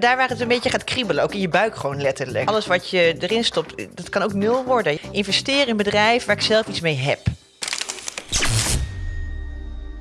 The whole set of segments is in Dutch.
Daar waar het een beetje gaat kriebelen, ook in je buik gewoon letterlijk. Alles wat je erin stopt, dat kan ook nul worden. Investeer in een bedrijf waar ik zelf iets mee heb.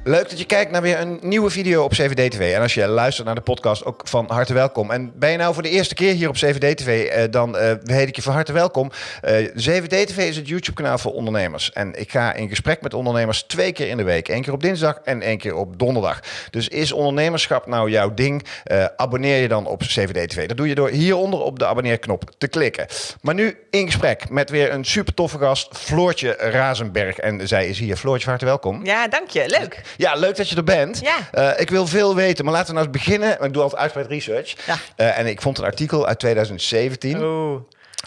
Leuk dat je kijkt naar weer een nieuwe video op CVD TV. En als je luistert naar de podcast, ook van harte welkom. En ben je nou voor de eerste keer hier op CVD TV, eh, dan eh, heet ik je van harte welkom. Eh, CVD TV is het YouTube-kanaal voor ondernemers. En ik ga in gesprek met ondernemers twee keer in de week. Eén keer op dinsdag en één keer op donderdag. Dus is ondernemerschap nou jouw ding? Eh, abonneer je dan op CVD TV. Dat doe je door hieronder op de abonneerknop te klikken. Maar nu in gesprek met weer een super toffe gast, Floortje Razenberg. En zij is hier. Floortje, van harte welkom. Ja, dank je. Leuk. Ja, leuk dat je er bent. Ja. Eh, ik wil veel weten, maar laten we nou eens beginnen. Ik doe altijd uitgebreid research. Ja. Eh, en ik vond een artikel uit 2017 Oeh.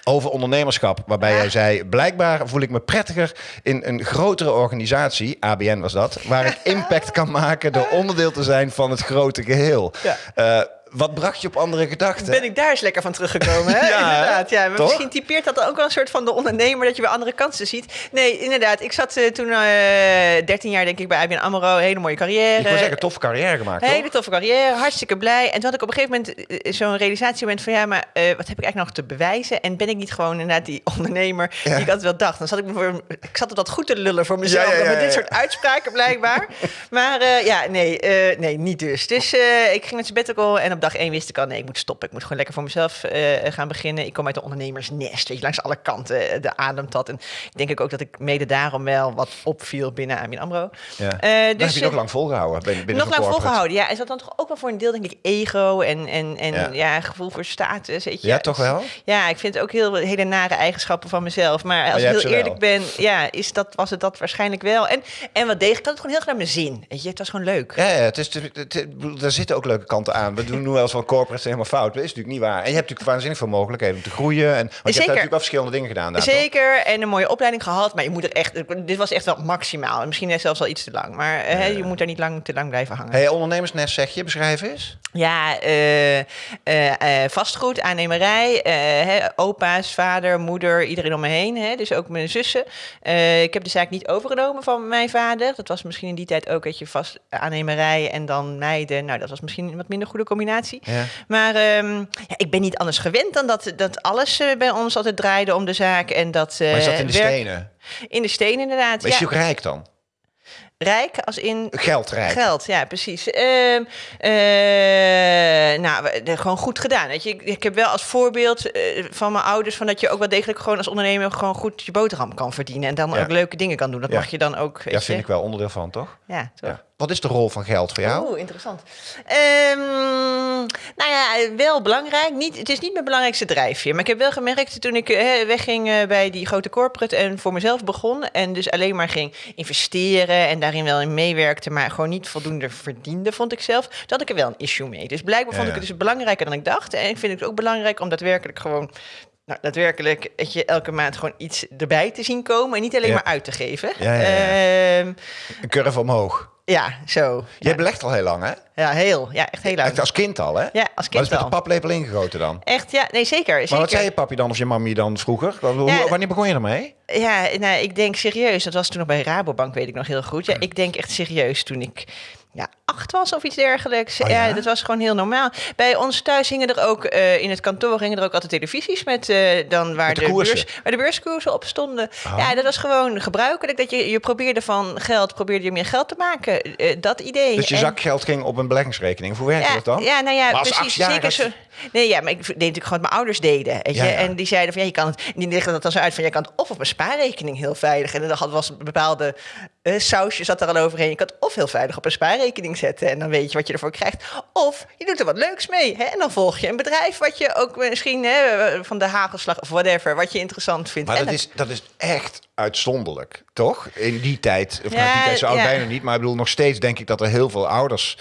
over ondernemerschap. Waarbij jij zei, blijkbaar voel ik me prettiger in een grotere organisatie, ABN was dat, waar ik impact kan maken door onderdeel te zijn van het grote geheel. Ja. Eh, wat bracht je op andere gedachten? Ben ik daar eens lekker van teruggekomen, hè? Ja, inderdaad. Ja, maar toch? misschien typeert dat ook wel een soort van de ondernemer... dat je weer andere kansen ziet. Nee, inderdaad. Ik zat eh, toen eh 13 jaar, denk ik, bij IBN AMRO. Hele mooie carrière. Ik wil zeggen, toffe carrière gemaakt, toch? Hele toffe carrière, hartstikke blij. En toen had ik op een gegeven moment eh, zo'n realisatiemoment van... ja, maar eh, wat heb ik eigenlijk nog te bewijzen? En ben ik niet gewoon inderdaad die ondernemer Ja. die ik altijd wel dacht? Dan zat ik, me voor, ik zat er dat goed te lullen voor mezelf Ja, met dit soort uitspraken blijkbaar. maar eh, ja, nee, eh, nee, niet dus. Dus eh, ik ging met sabbatical en op dag één wist ik al... nee, ik moet stoppen. Ik moet gewoon lekker voor mezelf eh, gaan beginnen. Ik kom uit de ondernemersnest, weet je, langs alle kanten eh, de ademt dat. En ik denk ook dat ik mede daarom wel wat opviel binnen ABN AMRO. Ja. Eh, dus, heb je nog eh, lang volgehouden binnen, binnen nog lang corporate. volgehouden, ja. Is dat dan toch ook wel voor een deel, denk ik, ego en, en, en Ja. ja. gevoel voor status, weet je. Ja, toch wel? Ja, ik vind ook heel hele nare eigenschappen van mezelf. Maar als ik heel eerlijk ben, ja, is dat, was het dat waarschijnlijk wel. En, en wat deeg ik had het gewoon heel graag naar mijn zin. Weet je, het was gewoon leuk. Ja, ja het is, het, daar zitten ook leuke kanten aan. We doen nu wel eens van corporates helemaal fout. Dat is natuurlijk niet waar. En je hebt natuurlijk waanzinnig veel mogelijkheden om te groeien. En, want je hebt natuurlijk wel verschillende dingen gedaan daar, toch? Zeker, en een mooie opleiding gehad. Maar je moet er echt, dit was echt wel maximaal. Misschien zelfs wel iets te lang. Maar eh, je moet daar niet lang, te lang blijven hangen. Hey, ondernemersnest zeg je, beschrijf eens. Ja, eh, eh, vastgoed, aannemerij, opa's, vader, moeder, iedereen om me heen. Hè, dus ook mijn zussen. Ik heb de zaak niet overgenomen van mijn vader. Dat was misschien in die tijd ook dat je vast aannemerij en dan meiden. Nou, dat was misschien een wat minder goede combinatie. Ja. Maar ehm, ja, ik ben niet anders gewend dan dat, dat alles eh, bij ons altijd draaide om de zaak. En dat, Maar je zat eh, in de werk- stenen. In de stenen inderdaad. Maar is je ook rijk dan? Rijk als in Geldrijk. Geld, ja, precies. Ehm, eh, nou, gewoon goed gedaan. Weet je, ik, ik heb wel als voorbeeld van mijn ouders van dat je ook wel degelijk gewoon als ondernemer gewoon goed je boterham kan verdienen en dan Ja. ook leuke dingen kan doen. Dat Ja. mag je dan ook. Weet Ja, je. vind ik wel onderdeel van, toch? Ja, toch? Ja. Wat is de rol van geld voor jou? Oeh, interessant. Ehm, nou ja, wel belangrijk. Niet, het is niet mijn belangrijkste drijfveer. Maar ik heb wel gemerkt toen ik eh, wegging eh, bij die grote corporate en voor mezelf begon. En dus alleen maar ging investeren en daarin wel in meewerkte, maar gewoon niet voldoende verdiende, vond ik zelf. Dat had ik er wel een issue mee. Dus blijkbaar vond Ja, ik het dus belangrijker dan ik dacht. En ik vind het ook belangrijk om daadwerkelijk gewoon. Nou, daadwerkelijk weet je, elke maand gewoon iets erbij te zien komen en niet alleen Ja. maar uit te geven. Ja, ja, ja. Ehm, Een curve omhoog. Ja zo. Jij Ja. belegt al heel lang, hè? Ja, heel. Ja, echt heel lang. Echt als kind al, hè? Ja, als Wat is kind met de al. paplepel ingegoten dan? Echt, ja, nee, zeker. zeker. Maar wat zei je papi dan of je mami dan vroeger? Ja. wanneer begon je ermee? Ja, nou, ik denk serieus. Dat was toen nog bij Rabobank, weet ik nog heel goed. Ja, ik denk echt serieus toen ik ja, acht was of iets dergelijks. Oh ja? ja? dat was gewoon heel normaal. Bij ons thuis hingen er ook, eh, in het kantoor hingen er ook altijd televisies met eh, dan waar Met de de, beurs, waar de beurskoersen op stonden. Oh. Ja, dat was gewoon gebruikelijk. Dat je, je probeerde van geld, probeerde je meer geld te maken. Eh, dat idee. Dus je En- zakgeld ging op een beleggingsrekening. Hoe werkte ja, dat dan? Ja, nou ja, Maar precies. Zeker zo. Nee, ja, maar ik deed natuurlijk gewoon wat mijn ouders deden. Weet je? Ja. En die zeiden van ja, je kan het. Die legden dat dan zo uit van je kan het of op een spaarrekening heel veilig. En dan had was een bepaalde eh, sausje zat er al overheen. Je kan het of heel veilig op een spaarrekening zetten. En dan weet je wat je ervoor krijgt. Of je doet er wat leuks mee. Hè? En dan volg je een bedrijf wat je ook misschien hè, van de hagelslag of whatever, wat je interessant vindt. Maar En dat is, dat is echt uitzonderlijk, toch? In die tijd, of nou, Ja, die tijd zo oud ja. bijna niet, maar ik bedoel nog steeds denk ik dat er heel veel ouders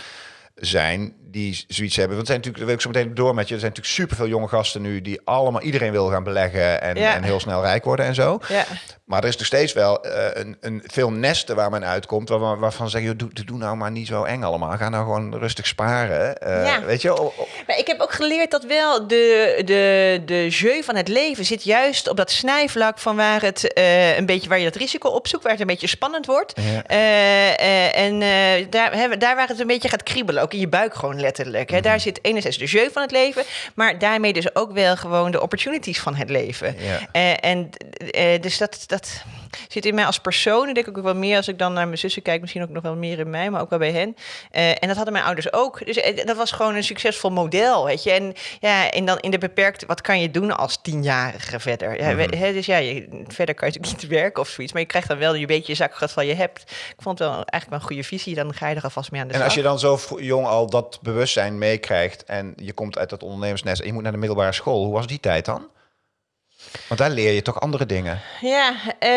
zijn die zoiets hebben. Want zijn natuurlijk, dat wil ik zo meteen door met je, er zijn natuurlijk superveel jonge gasten nu die allemaal, iedereen wil gaan beleggen en, Ja. en heel snel rijk worden en zo. Ja. Maar er is nog steeds wel eh, een, een veel nesten waar men uitkomt, waar, waarvan zeggen, joh, doe, doe nou maar niet zo eng allemaal. Ga nou gewoon rustig sparen. Eh, Ja. Weet je, oh, oh, Maar ik heb ook geleerd dat wel de, de, de jeu van het leven zit juist op dat snijvlak van waar het eh, een beetje waar je dat risico opzoekt, waar het een beetje spannend wordt. En daar, daar waar het een beetje gaat kriebelen, ook in je buik gewoon letterlijk. Hè. Daar zit enerzijds de jeu van het leven, maar daarmee dus ook wel gewoon de opportunities van het leven. Ja. Eh, en eh, dus dat, dat zit in mij als persoon. En denk ik ook wel meer als ik dan naar mijn zussen kijk, misschien ook nog wel meer in mij, maar ook wel bij hen. Eh, en dat hadden mijn ouders ook. Dus eh, dat was gewoon een succesvol model, weet je. En ja, en dan in de beperkte, wat kan je doen als tienjarige verder? Ja, we- hè, dus ja, je, verder kan je natuurlijk niet werken of zoiets, maar je krijgt dan wel je beetje zakgeld van je hebt. Ik vond het wel eigenlijk wel een goede visie. Dan ga je er alvast mee aan de En slag. als je dan zo jong al dat bewustzijn meekrijgt en je komt uit dat ondernemersnest en je moet naar de middelbare school, hoe was die tijd dan? Want daar leer je toch andere dingen. Ja, eh,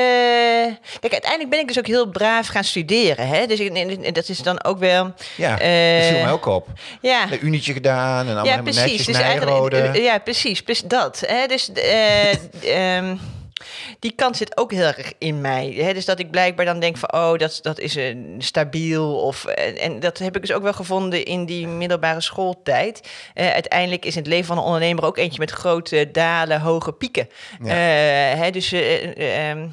kijk, uiteindelijk ben ik dus ook heel braaf gaan studeren. Hè? Dus ik, en- en dat is dan ook wel. Ja, dat Eh, viel mij ook op. Ja, Een unietje gedaan en allemaal ja precies. netjes Dus eh, ja, precies. precies dat. Hè? Dus eh, ehm, die kant zit ook heel erg in mij. Hè? Dus dat ik blijkbaar dan denk van, oh, dat, dat is een stabiel. Of, en, en dat heb ik dus ook wel gevonden in die middelbare schooltijd. Eh, uiteindelijk is het leven van een ondernemer ook eentje met grote dalen, hoge pieken. Ja. Eh, hè? Dus eh, eh, ehm,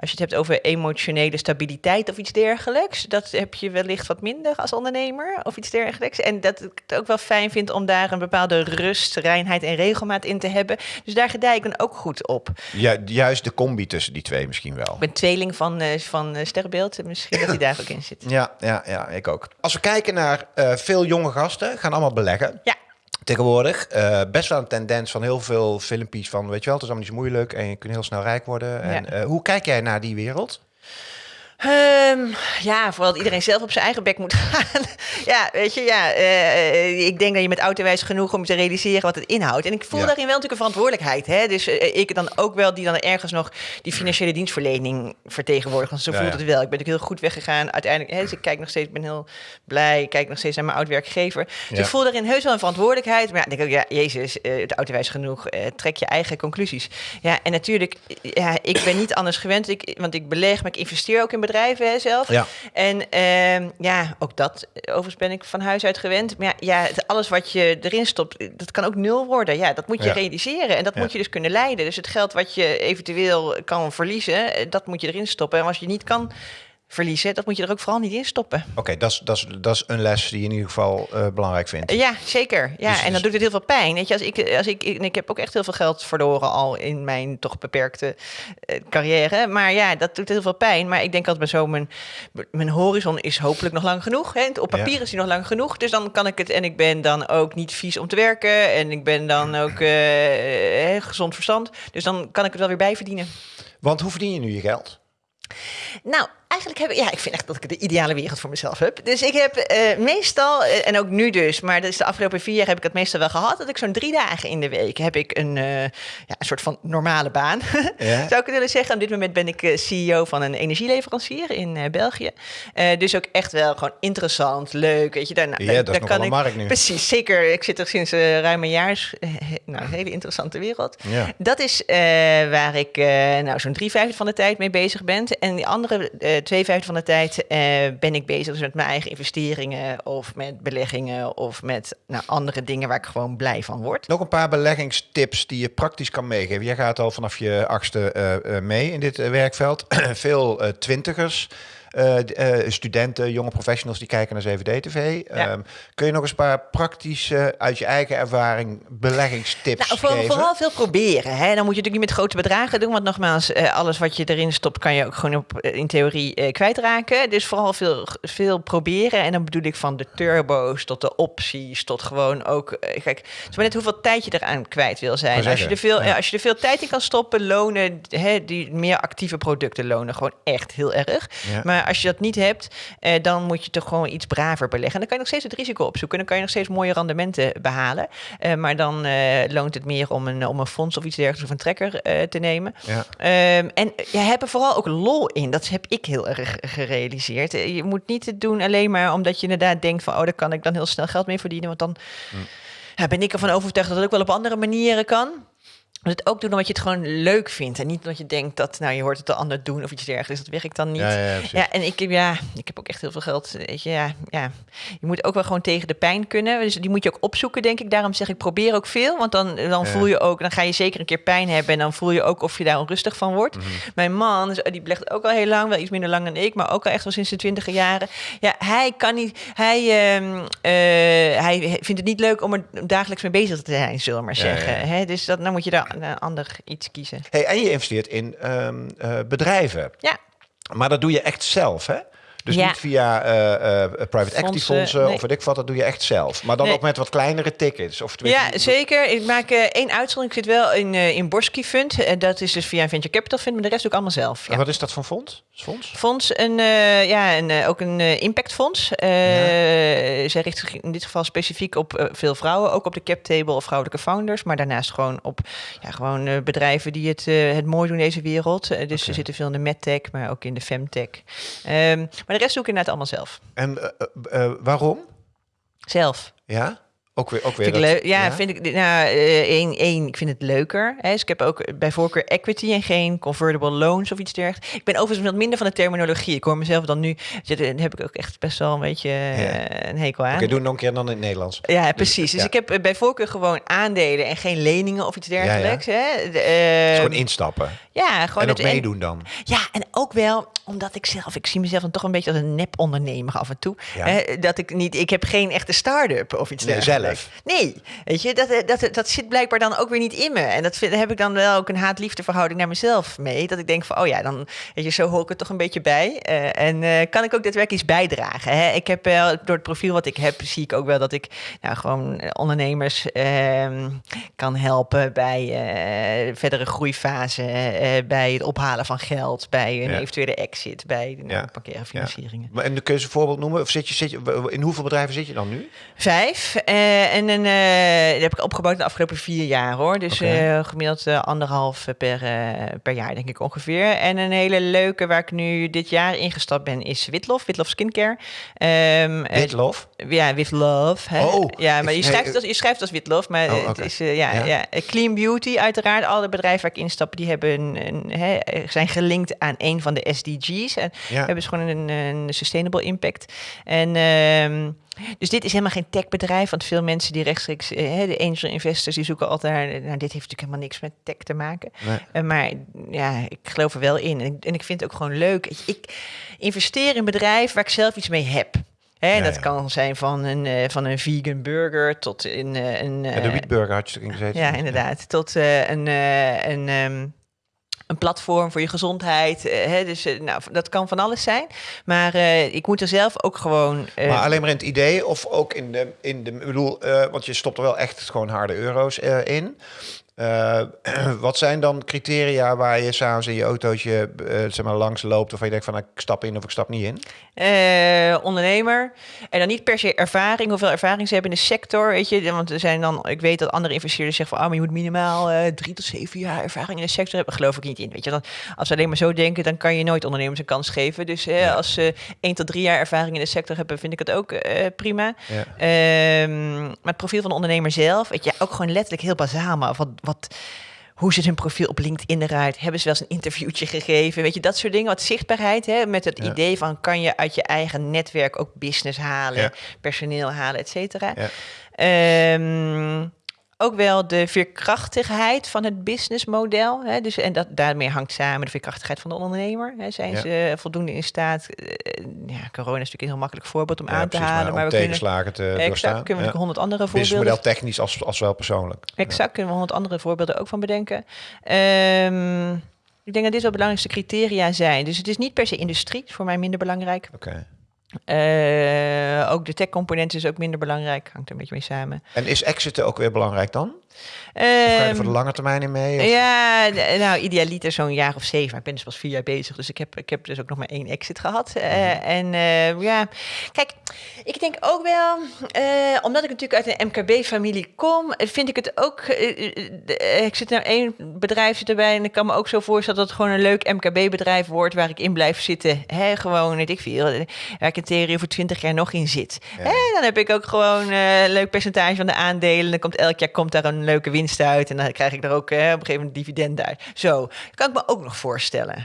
als je het hebt over emotionele stabiliteit of iets dergelijks, dat heb je wellicht wat minder als ondernemer of iets dergelijks. En dat ik het ook wel fijn vind om daar een bepaalde rust, reinheid en regelmaat in te hebben. Dus daar gedij ik dan ook goed op. Ja, juist de combi tussen die twee misschien wel. Ik ben tweeling van, eh van eh, Sterrenbeeld, misschien dat hij daar ook in zit. Ja, ja, ja, ik ook. Als we kijken naar eh, veel jonge gasten, gaan allemaal beleggen. Ja. Tegenwoordig eh, best wel een tendens van heel veel filmpjes van, weet je wel, het is allemaal niet zo moeilijk en je kunt heel snel rijk worden. En, Ja. eh, hoe kijk jij naar die wereld? Ehm, ja, vooral dat iedereen zelf op zijn eigen bek moet gaan. ja, weet je, ja. eh, ik denk dat je met autowijs genoeg om te realiseren wat het inhoudt. En ik voel Ja. daarin wel natuurlijk een verantwoordelijkheid. Hè? Dus eh, ik dan ook wel die dan ergens nog die financiële dienstverlening vertegenwoordigt. Want zo Ja, voelt ja. het wel. Ik ben natuurlijk heel goed weggegaan. Uiteindelijk, hè, dus ik kijk nog steeds, ben heel blij. Ik kijk nog steeds naar mijn oud-werkgever. Dus ik voel daarin heus wel een verantwoordelijkheid. Maar ja, ik denk ook, ja, jezus, eh de autowijs genoeg. eh, trek je eigen conclusies. Ja, en natuurlijk, ja, ik ben niet anders gewend. Ik, want ik beleg, maar ik investeer ook in bedrijven hè, zelf. Ja. En ehm, ja, ook dat, eh, overigens ben ik van huis uit gewend. Maar ja, ja, het- alles wat je erin stopt, eh, dat kan ook nul worden. Ja, dat moet je Ja. realiseren en dat moet je dus kunnen leiden. Dus het geld wat je eventueel kan verliezen, eh, dat moet je erin stoppen. En als je niet kan verliezen, dat moet je er ook vooral niet in stoppen. Oké, dat is- dat is- dat is een les die je in ieder geval eh, belangrijk vindt. Ja, zeker. Ja, Dus- en dus- dan doet het heel veel pijn. Weet je, als ik, als ik, ik heb ook echt heel veel geld verloren al in mijn toch beperkte eh, carrière. Maar ja, dat doet heel veel pijn. Maar ik denk altijd maar zo, mijn, mijn horizon is hopelijk nog lang genoeg. Hè? Op papier Ja. is die nog lang genoeg. Dus dan kan ik het. En ik ben dan ook niet vies om te werken. En ik ben dan ook eh, gezond verstand. Dus dan kan ik het wel weer bijverdienen. Want hoe verdien je nu je geld? Nou, eigenlijk heb ik, ja, ik vind echt dat ik de ideale wereld voor mezelf heb. Dus ik heb eh, meestal, eh, en ook nu dus, maar dat is de afgelopen vier jaar heb ik het meestal wel gehad, dat ik zo'n drie dagen in de week heb ik een, eh, ja, een soort van normale baan. Ja. Zou ik willen zeggen. Op dit moment ben ik CEO van een energieleverancier in België. Dus ook echt wel gewoon interessant, leuk. Weet je, daar, nou, Ja, daar- dat is daar nog wel kan ik- markt nu. Precies, zeker. Ik zit er sinds ruim een jaar. nou, een hele interessante wereld. Ja. Dat is waar ik nou, zo'n drie vijfde van de tijd mee bezig ben. En die andere eh twee vijfde van de tijd eh, ben ik bezig dus met mijn eigen investeringen of met beleggingen of met nou, andere dingen waar ik gewoon blij van word. Nog een paar beleggingstips die je praktisch kan meegeven. Jij gaat al vanaf je achtste eh, eh, mee in dit werkveld. Veel twintigers, studenten, jonge professionals die kijken naar 7D-TV. Ja. Ehm, kun je nog eens een paar praktische, uit je eigen ervaring, beleggingstips Nou, voor- geven? vooral veel proberen. Hè? Dan moet je natuurlijk niet met grote bedragen doen. Want nogmaals, eh, alles wat je erin stopt, kan je ook gewoon op, eh, in theorie eh, kwijtraken. Dus vooral veel, veel proberen. En dan bedoel ik van de turbo's tot de opties, tot gewoon ook. eh, kijk, het is maar net hoeveel tijd je eraan kwijt wil zijn. Als je, er veel, ja. eh, als je er veel tijd in kan stoppen, lonen hè, die meer actieve producten lonen gewoon echt heel erg. Ja. Maar als je dat niet hebt, eh, dan moet je toch gewoon iets braver beleggen. En dan kan je nog steeds het risico opzoeken. Dan kan je nog steeds mooie rendementen behalen. Eh, maar dan eh, loont het meer om een, om een fonds of iets dergelijks of een trekker te nemen. Ja. Ehm, en je hebt er vooral ook lol in. Dat heb ik heel erg gerealiseerd. Je moet niet het doen alleen maar omdat je inderdaad denkt van... oh, daar kan ik dan heel snel geld mee verdienen. Want dan Hm. ja, ben ik ervan overtuigd dat het ook wel op andere manieren kan. Het ook doen omdat je het gewoon leuk vindt. En niet omdat je denkt dat, nou, je hoort het de ander doen of iets dergelijks. Dat werkt dan niet. Ja, Ja, ja, precies. en ik, heb- ja, ik heb ook echt heel veel geld. Weet je, ja, ja. Je moet ook wel gewoon tegen de pijn kunnen. Dus die moet je ook opzoeken, denk ik. Daarom zeg ik, probeer ook veel. Want dan, dan voel je ook, dan ga je zeker een keer pijn hebben. En dan voel je ook of je daar onrustig van wordt. Mhm. Mijn man, dus, die belegt ook al heel lang, wel iets minder lang dan ik. Maar ook al echt wel sinds de twintige jaren. Ja, hij kan niet, hij, ehm, eh, hij vindt het niet leuk om er dagelijks mee bezig te zijn, zullen we maar zeggen. Hè? Dus dat, dan moet je daar een ander iets kiezen. Hey, en je investeert in ehm, eh, bedrijven. Ja. Maar dat doe je echt zelf, hè? Dus Ja. niet via eh, eh, private equity Fondsen, nee. of weet ik wat, dat doe je echt zelf. Maar dan Nee. ook met wat kleinere tickets. Of Ja, zeker. Ik maak eh, één uitzondering. Ik zit wel in, in Borsky Fund. En dat is dus via een venture capital fund, maar de rest doe ik allemaal zelf. En Ja. wat is dat voor fonds? Fonds? Fonds, een, ja, een, ook een impactfonds. Eh Zij richt zich in dit geval specifiek op veel vrouwen, ook op de cap table of vrouwelijke founders, maar daarnaast gewoon op ja, gewoon, bedrijven die het, het mooi doen in deze wereld. Dus ze zitten veel in de medtech, maar ook in de femtech. Ehm, maar de rest doe ik inderdaad allemaal zelf. En eh, eh, eh, waarom? Zelf. Ja? Ook weer, ook weer Vind ik dat- leuk. Ja, vind ik. Nou, eh, één, één, ik vind het leuker. Hè. Dus ik heb ook bij voorkeur equity en geen convertible loans of iets dergelijks. Ik ben overigens wat minder van de terminologie. Ik hoor mezelf dan nu. Daar heb ik ook echt best wel een beetje eh, een hekel aan. Oké, doe het nog een keer dan in het Nederlands. Ja, precies. Dus ja. ik heb eh, bij voorkeur gewoon aandelen en geen leningen of iets dergelijks. Hè. De, Dus gewoon instappen. ja, gewoon en ook het- en- meedoen dan. ja, en ook wel omdat ik zelf, ik zie mezelf dan toch een beetje als een nep-ondernemer af en toe. Hè, dat ik niet, ik heb geen echte start-up of iets Nee, dergelijks. Zelf. Nee, weet je, dat, eh, dat, dat zit blijkbaar dan ook weer niet in me. En dat vind, heb ik dan wel ook een haat-liefde verhouding naar mezelf mee. Dat ik denk van, oh ja, dan, weet je, zo hoor ik er toch een beetje bij. Eh, en eh, kan ik ook daadwerkelijk iets bijdragen. Hè? Ik heb wel, door het profiel wat ik heb, zie ik ook wel dat ik nou, gewoon ondernemers ehm, kan helpen bij verdere groeifase, bij het ophalen van geld, bij een Ja. eventuele exit, bij nou, Ja. financieringen. Maar En kun je een voorbeeld noemen? Of zit je, zit je, in hoeveel bedrijven zit je dan nu? Vijf. Eh, en een, eh, heb ik opgebouwd de afgelopen vier jaar hoor. Dus eh, gemiddeld anderhalf per, per jaar, denk ik ongeveer. En een hele leuke waar ik nu dit jaar ingestapt ben, is Witlof. Witlof Skincare. Eh, Witlof? Ja, with love. Hè? Oh, ja, maar je schrijft, het als, je schrijft als Witlof, maar Oh, het is ja, Ja. ja. Clean Beauty, uiteraard. Alle bedrijven waar ik instap, die hebben een, een, hè, zijn gelinkt aan een van de SDG's. En Ja. hebben dus gewoon een, een sustainable impact. En ehm, dus dit is helemaal geen techbedrijf, want veel mensen die rechtstreeks, eh, de angel investors, die zoeken altijd naar, nou, dit heeft natuurlijk helemaal niks met tech te maken. Nee. Eh, maar ja, ik geloof er wel in. En ik, en ik vind het ook gewoon leuk. Ik, ik investeer in bedrijven waar ik zelf iets mee heb. Hè, Ja, dat ja. kan zijn van een, eh, van een vegan burger tot in een... Ja, de Wietburger had je erin gezeten. ja, inderdaad. Tot een, een, ehm, een platform voor je gezondheid. eh, hè, dus eh, nou, dat kan van alles zijn. Maar eh, ik moet er zelf ook gewoon... Maar alleen maar in het idee of ook in de, in de bedoel, want je stopt er wel echt gewoon harde euro's in. Eh, wat zijn dan criteria waar je s'avonds in je autootje eh, zeg maar, langs loopt of waar je denkt van nou, ik stap in of ik stap niet in? eh, ondernemer. En dan niet per se ervaring, hoeveel ervaring ze hebben in de sector. Weet je, want er zijn dan, ik weet dat andere investeerders zeggen van, ah, maar je moet minimaal drie tot zeven jaar ervaring in de sector hebben. Geloof ik niet in. Weet je, dan, als we alleen maar zo denken, dan kan je nooit ondernemers een kans geven. Dus als ze één tot drie jaar ervaring in de sector hebben, vind ik het ook prima. Ja. Ehm, maar het profiel van de ondernemer zelf, weet je, ook gewoon letterlijk heel bazaal, maar wat, wat, hoe ziet hun profiel op LinkedIn eruit? Hebben ze wel eens een interviewtje gegeven? Weet je, dat soort dingen. Wat zichtbaarheid, hè? met het Ja. idee van kan je uit je eigen netwerk ook business halen, Ja. personeel halen, et cetera. Ja. Ehm, ook wel de veerkrachtigheid van het businessmodel. Hè? Dus, en dat, daarmee hangt samen de veerkrachtigheid van de ondernemer. Hè? Zijn Ja. ze voldoende in staat? eh, ja, corona is natuurlijk een heel makkelijk voorbeeld om Ja, aan te halen. maar we kunnen, tegenslagen te exact, doorstaan. kunnen we Ja. honderd andere voorbeelden Businessmodel technisch als, als wel persoonlijk. Exact, kunnen we honderd andere voorbeelden ook van bedenken. Ehm, ik denk dat dit wel belangrijkste criteria zijn. Dus het is niet per se industrie, is voor mij minder belangrijk. Oké. Eh, ook de tech-component is ook minder belangrijk, hangt er een beetje mee samen. En is exiten ook weer belangrijk dan? Of ga je er Ehm, voor de lange termijn in mee? Of? ja, nou, idealiter zo'n jaar of zeven. Maar ik ben dus pas vier jaar bezig, dus ik heb, ik heb dus ook nog maar één exit gehad. Eh, Mhm. En eh, ja, kijk, ik denk ook wel, omdat ik natuurlijk uit een MKB-familie kom, vind ik het ook. ik zit nou één bedrijf zit erbij en ik kan me ook zo voorstellen dat het gewoon een leuk MKB-bedrijf wordt waar ik in blijf zitten. Hè, gewoon, weet ik veel, waar ik theorie voor twintig jaar nog in zit. Ja. Hè, dan heb ik ook gewoon eh, een leuk percentage van de aandelen. Dan komt elk jaar komt daar een leuke winst uit. En dan krijg ik er ook hè, op een gegeven moment dividend uit. Zo, kan ik me ook nog voorstellen.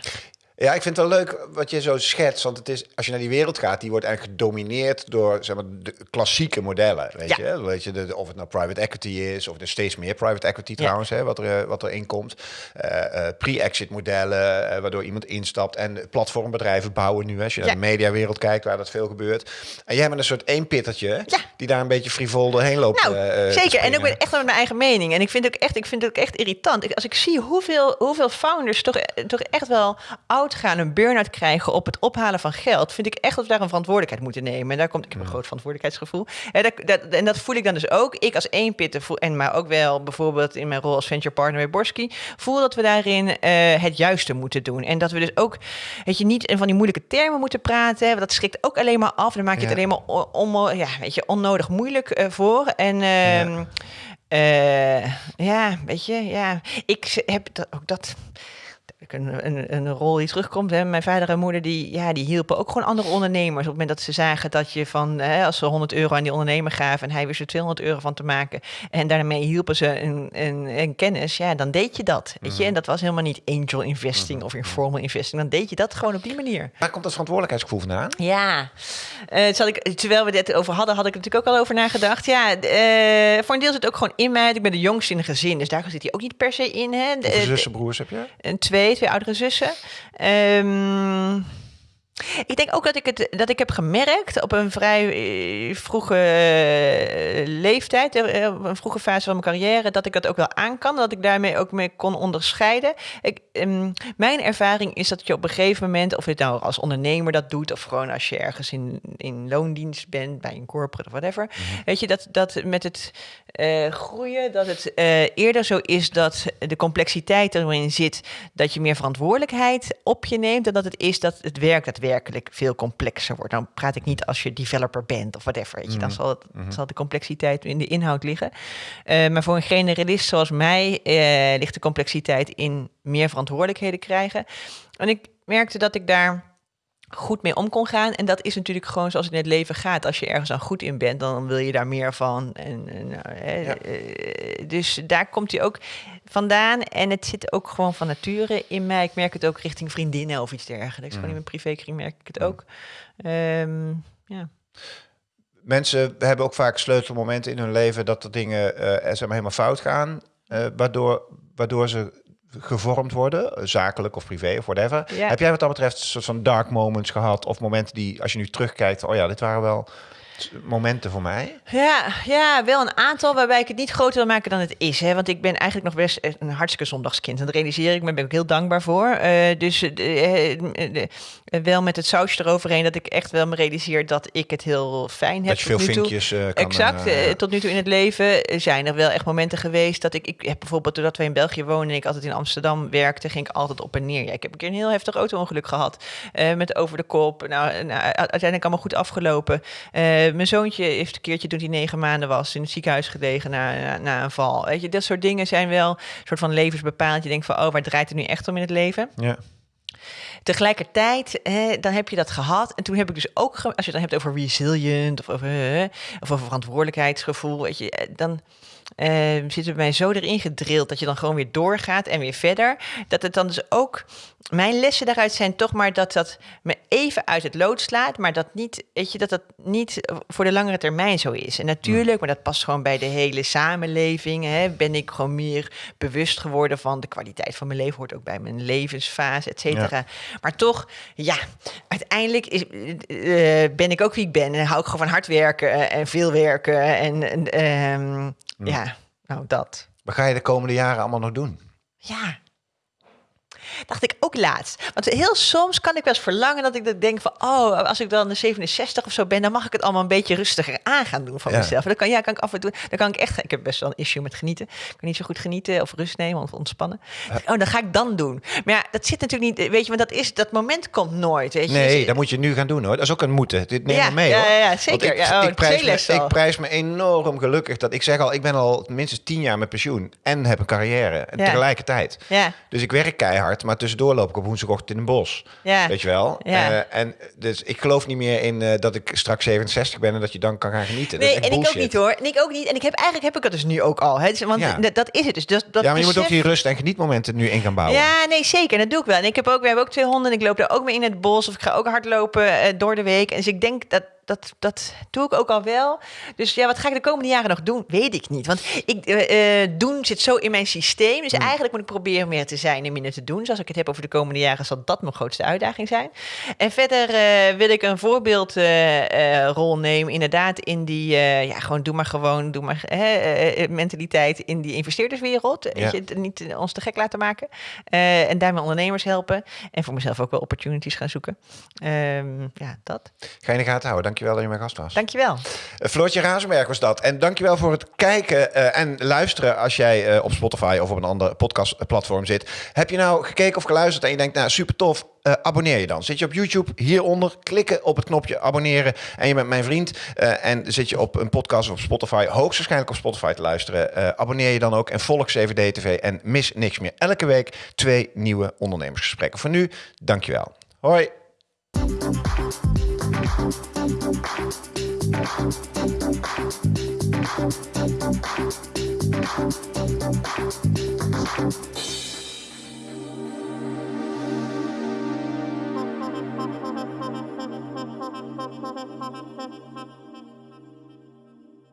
Ja, ik vind het wel leuk wat je zo schetst. Want het is, als je naar die wereld gaat, die wordt eigenlijk gedomineerd door zeg maar, de klassieke modellen. Weet Ja. je, weet je de, of het nou private equity is, of er steeds meer private equity Ja. trouwens, hè, wat, er, eh, wat erin komt. Eh, eh, Pre-exit modellen, waardoor iemand instapt. En platformbedrijven bouwen nu. hè. Als je Ja. naar de mediawereld kijkt, waar dat veel gebeurt. En jij bent een soort eenpittertje, die daar een beetje frivol doorheen loopt. Nou, zeker. En ook echt met mijn eigen mening. En ik vind het ook echt, ik vind het ook echt irritant. Ik, als ik zie hoeveel, hoeveel founders toch, toch echt wel oud gaan, een burn-out krijgen op het ophalen van geld, vind ik echt dat we daar een verantwoordelijkheid moeten nemen. En daar komt, ik heb een groot verantwoordelijkheidsgevoel. En dat, dat, en dat voel ik dan dus ook. Ik als één pitter voel, en maar ook wel bijvoorbeeld in mijn rol als venture partner bij Borski, voel dat we daarin eh, het juiste moeten doen. En dat we dus ook, weet je, niet in van die moeilijke termen moeten praten. Want dat schrikt ook alleen maar af. Dan maak je Ja. het alleen maar on- ja, weet je, onnodig moeilijk eh, voor. En ehm, eh, ja, weet je, ja. Ik heb dat, ook dat. Een, een, een rol die terugkomt. Hè. Mijn vader en moeder die, ja, die hielpen ook gewoon andere ondernemers. Op het moment dat ze zagen dat je van, hè, als ze 100 euro aan die ondernemer gaven en hij wist er 200 euro van te maken. En daarmee hielpen ze een, een, een kennis. Ja, dan deed je dat. Weet je? En dat was helemaal niet angel investing of informal investing. Dan deed je dat gewoon op die manier. Waar komt dat verantwoordelijkheidsgevoel vandaan? Ja, Eh, zal ik, terwijl we dit over hadden, had ik er natuurlijk ook al over nagedacht. Ja, eh, voor een deel zit het ook gewoon in mij. Ik ben de jongste in een gezin, dus daar zit hij ook niet per se in. Hè. De- Hoeveel eh, zussen, broers heb je? een twee, twee oudere zussen. Ehm, ik denk ook dat ik het dat ik heb gemerkt op een vrij eh, vroege eh, leeftijd, eh, op een vroege fase van mijn carrière, dat ik dat ook wel aan kan. Dat ik daarmee ook mee kon onderscheiden. Ik, ehm, mijn ervaring is dat je op een gegeven moment, of je het nou als ondernemer dat doet, of gewoon als je ergens in, in loondienst bent, bij een corporate of whatever, weet je, dat, dat met het groeien, dat het eerder zo is dat de complexiteit erin zit, dat je meer verantwoordelijkheid op je neemt, dan dat het is dat het werk daadwerkelijk veel complexer wordt. Dan praat ik niet als je developer bent of whatever, weet je, dan zal, het, zal de complexiteit in de inhoud liggen. Eh, maar voor een generalist zoals mij eh, ligt de complexiteit in meer verantwoordelijkheden krijgen. En ik merkte dat ik daar goed mee om kon gaan. En dat is natuurlijk gewoon zoals het in het leven gaat. Als je ergens aan goed in bent, dan wil je daar meer van. En, en, nou, hè, Ja. eh, dus daar komt hij ook vandaan. En het zit ook gewoon van nature in mij. Ik merk het ook richting vriendinnen of iets dergelijks. Gewoon in mijn privékring merk ik het ook. Ehm, ja. Mensen hebben ook vaak sleutelmomenten in hun leven dat er dingen eh, maar helemaal fout gaan, eh, waardoor, waardoor ze gevormd worden, zakelijk of privé of whatever. Ja. Heb jij wat dat betreft een soort van dark moments gehad of momenten die, als je nu terugkijkt, oh ja, dit waren wel momenten voor mij? Ja, ja, wel een aantal waarbij ik het niet groter wil maken dan het is. Hè? Want ik ben eigenlijk nog best een hartstikke zondagskind. En dat realiseer ik me, daar ben ik ook heel dankbaar voor. Eh, dus eh, eh, wel met het sausje eroverheen dat ik echt wel me realiseer dat ik het heel fijn heb. dat je veel tot nu toe. vinkjes kan... Exact. tot nu toe in het leven zijn er wel echt momenten geweest dat ik... Ik heb bijvoorbeeld, doordat wij in België wonen en ik altijd in Amsterdam werkte, ging ik altijd op en neer. Ja, ik heb een keer een heel heftig auto-ongeluk gehad. eh, met over de kop. Nou, nou, uiteindelijk allemaal goed afgelopen. Eh, mijn zoontje heeft een keertje toen hij negen maanden was in het ziekenhuis gelegen na, na, na een val. Weet je, dat soort dingen zijn wel een soort van levensbepalend. Je denkt van, oh, waar draait het nu echt om in het leven? ja. Tegelijkertijd, hè, dan heb je dat gehad. En toen heb ik dus ook, als je het dan hebt over resilient of over, of over verantwoordelijkheidsgevoel, weet je, eh, dan eh, zit het bij mij zo erin gedrild dat je dan gewoon weer doorgaat en weer verder. Dat het dan dus ook, mijn lessen daaruit zijn toch maar dat dat me even uit het lood slaat, maar dat niet, weet je, dat dat niet voor de langere termijn zo is. En natuurlijk, maar dat past gewoon bij de hele samenleving, hè, ben ik gewoon meer bewust geworden van de kwaliteit van mijn leven, hoort ook bij mijn levensfase, et cetera. Maar toch, ja, uiteindelijk is, eh, ben ik ook wie ik ben. En hou ik gewoon van hard werken eh, en veel werken. En, en ehm, ja, nou dat. Wat ga je de komende jaren allemaal nog doen? Ja. Dacht ik ook laatst. Want heel soms kan ik wel eens verlangen dat ik denk van... oh, als ik dan de 67 of zo ben... dan mag ik het allemaal een beetje rustiger aan gaan doen van Ja. mezelf. Dan kan, ja, kan ik af en toe... Dan kan ik echt... Ik heb best wel een issue met genieten. Ik kan niet zo goed genieten of rust nemen of ontspannen. Oh, dan ga ik dan doen. Maar ja, dat zit natuurlijk niet... Weet je, want dat, is, dat moment komt nooit. Weet je. Nee, Dus- dat moet je nu gaan doen hoor. Dat is ook een moeten. Dit neem Ja, mee ja, hoor. ja, zeker. Ik, oh, ik, prijs me, al. ik prijs me enorm gelukkig dat ik zeg al, ik ben al minstens tien jaar met pensioen en heb een carrière en tegelijkertijd. Ja. Dus ik werk keihard, maar tussendoor loop ik op woensdagochtend in een bos. Ja. Weet je wel? Ja. Eh, en dus ik geloof niet meer in eh, dat ik straks 67 ben en dat je dan kan gaan genieten. Nee, dat is en ik ook niet hoor. En ik ook niet. En ik heb eigenlijk heb ik dat dus nu ook al. Hè. Dus, want Ja. dat, is het dus. Dat, dat Ja, maar je moet ook die rust- en genietmomenten nu in gaan bouwen. Ja, nee, zeker. Dat doe ik wel. En ik heb ook, we hebben ook twee honden en ik loop daar ook mee in het bos. Of ik ga ook hardlopen eh, door de week. En dus ik denk dat, dat, dat doe ik ook al wel. Dus ja, wat ga ik de komende jaren nog doen? Weet ik niet. Want ik, eh, eh, doen zit zo in mijn systeem. Dus eigenlijk moet ik proberen meer te zijn en minder te doen. Dus als ik het heb over de komende jaren, zal dat mijn grootste uitdaging zijn. En verder eh, wil ik een voorbeeldrol nemen. Inderdaad, in die, ja, gewoon doe maar gewoon, doe maar mentaliteit in die investeerderswereld. Weet Ja. je, niet ons te gek laten maken. En daarmee ondernemers helpen. En voor mezelf ook wel opportunities gaan zoeken. Ehm, ja, dat. Ga je in de gaten houden. Dankjewel dat je mijn gast was. Dankjewel. Uh, Floortje Razenberg was dat. En dankjewel voor het kijken eh, en luisteren als jij eh, op Spotify of op een ander podcastplatform zit. Heb je nou gekeken of geluisterd en je denkt, nou super tof, eh, abonneer je dan. Zit je op YouTube, hieronder, klikken op het knopje abonneren en je bent mijn vriend. eh, en zit je op een podcast of op Spotify, hoogstwaarschijnlijk op Spotify te luisteren, eh, abonneer je dan ook en volg 7D TV en mis niks meer. Elke week twee nieuwe ondernemersgesprekken. Voor nu, dankjewel. Hoi. Thank you.